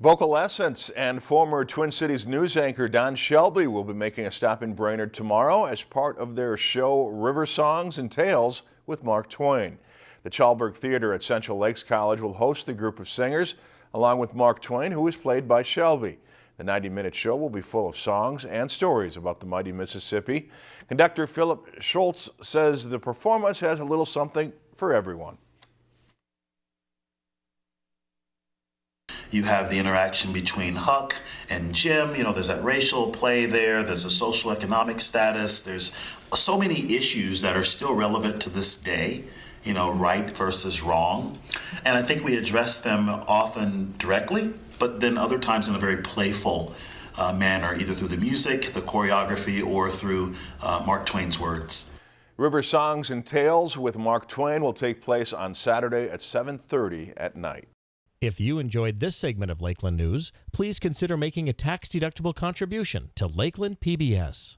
VocalEssence and former Twin Cities news anchor Don Shelby will be making a stop in Brainerd tomorrow as part of their show River Songs and Tales with Mark Twain. The Chalberg Theater at Central Lakes College will host the group of singers along with Mark Twain, who is played by Shelby. The 90-minute show will be full of songs and stories about the mighty Mississippi. Conductor Philip Schultz says the performance has a little something for everyone. You have the interaction between Huck and Jim. You know, there's that racial play there. There's a social economic status. There's so many issues that are still relevant to this day. You know, right versus wrong. And I think we address them often directly, but then other times in a very playful uh, manner, either through the music, the choreography, or through uh, Mark Twain's words. River Songs and Tales with Mark Twain will take place on Saturday at 7.30 at night. If you enjoyed this segment of Lakeland News, please consider making a tax-deductible contribution to Lakeland PBS.